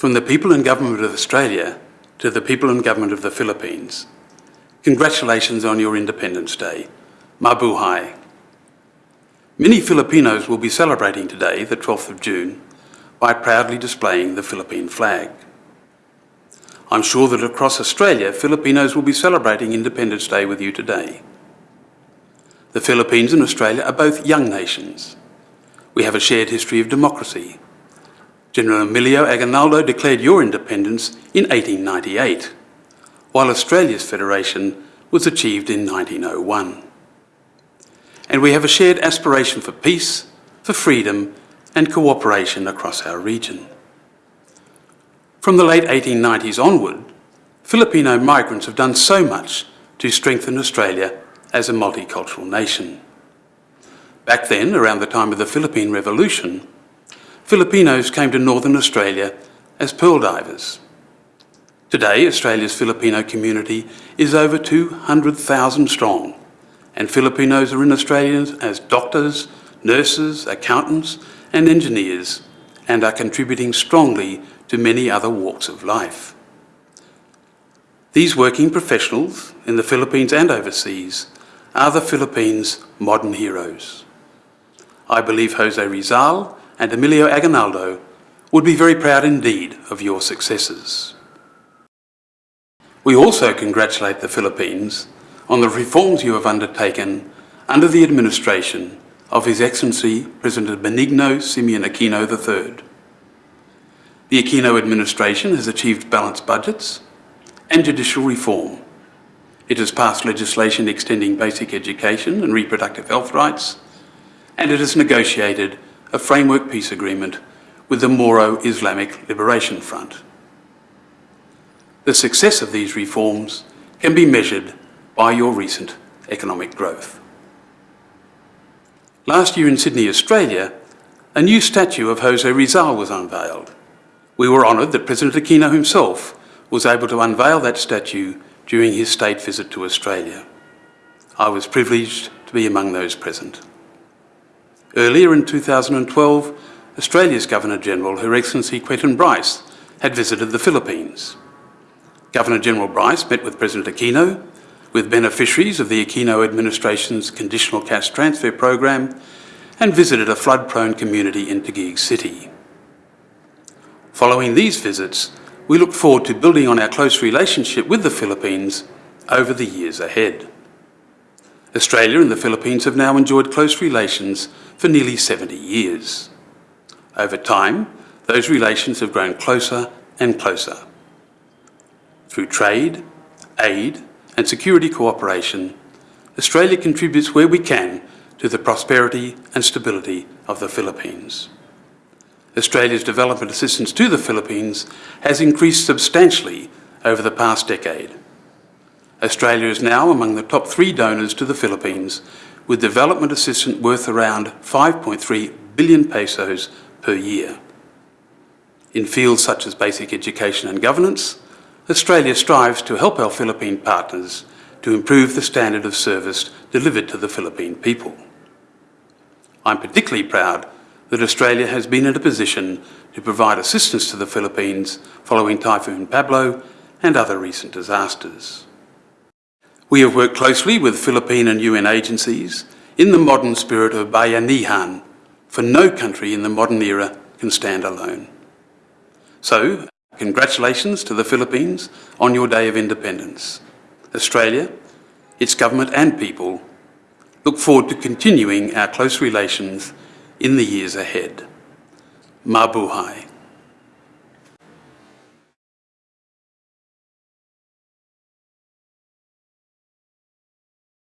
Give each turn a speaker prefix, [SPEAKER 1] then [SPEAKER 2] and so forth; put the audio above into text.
[SPEAKER 1] From the people and government of Australia to the people and government of the Philippines, congratulations on your Independence Day. Mabuhay. Many Filipinos will be celebrating today, the 12th of June, by proudly displaying the Philippine flag. I'm sure that across Australia, Filipinos will be celebrating Independence Day with you today. The Philippines and Australia are both young nations. We have a shared history of democracy. General Emilio Aguinaldo declared your independence in 1898, while Australia's federation was achieved in 1901 and we have a shared aspiration for peace, for freedom and cooperation across our region. From the late 1890s onward, Filipino migrants have done so much to strengthen Australia as a multicultural nation. Back then, around the time of the Philippine Revolution, Filipinos came to Northern Australia as pearl divers. Today, Australia's Filipino community is over 200,000 strong and Filipinos are in Australia as doctors, nurses, accountants and engineers and are contributing strongly to many other walks of life. These working professionals in the Philippines and overseas are the Philippines' modern heroes. I believe Jose Rizal and Emilio Aguinaldo would be very proud indeed of your successes. We also congratulate the Philippines on the reforms you have undertaken under the administration of His Excellency President Benigno Simeon Aquino III. The Aquino administration has achieved balanced budgets and judicial reform. It has passed legislation extending basic education and reproductive health rights, and it has negotiated a framework peace agreement with the Moro Islamic Liberation Front. The success of these reforms can be measured by your recent economic growth. Last year in Sydney, Australia, a new statue of Jose Rizal was unveiled. We were honoured that President Aquino himself was able to unveil that statue during his state visit to Australia. I was privileged to be among those present. Earlier in 2012, Australia's Governor-General, Her Excellency Quentin Bryce, had visited the Philippines. Governor-General Bryce met with President Aquino with beneficiaries of the Aquino administration's conditional cash transfer program and visited a flood-prone community in Taguig City. Following these visits, we look forward to building on our close relationship with the Philippines over the years ahead. Australia and the Philippines have now enjoyed close relations for nearly 70 years. Over time, those relations have grown closer and closer. Through trade, aid and security cooperation, Australia contributes where we can to the prosperity and stability of the Philippines. Australia's development assistance to the Philippines has increased substantially over the past decade. Australia is now among the top three donors to the Philippines, with development assistance worth around 5.3 billion pesos per year. In fields such as basic education and governance, Australia strives to help our Philippine partners to improve the standard of service delivered to the Philippine people. I'm particularly proud that Australia has been in a position to provide assistance to the Philippines following Typhoon Pablo and other recent disasters. We have worked closely with Philippine and UN agencies in the modern spirit of bayanihan, for no country in the modern era can stand alone. So, Congratulations to the Philippines on your Day of Independence. Australia, its government and people look forward to continuing our close relations in the years ahead. Mabuhay.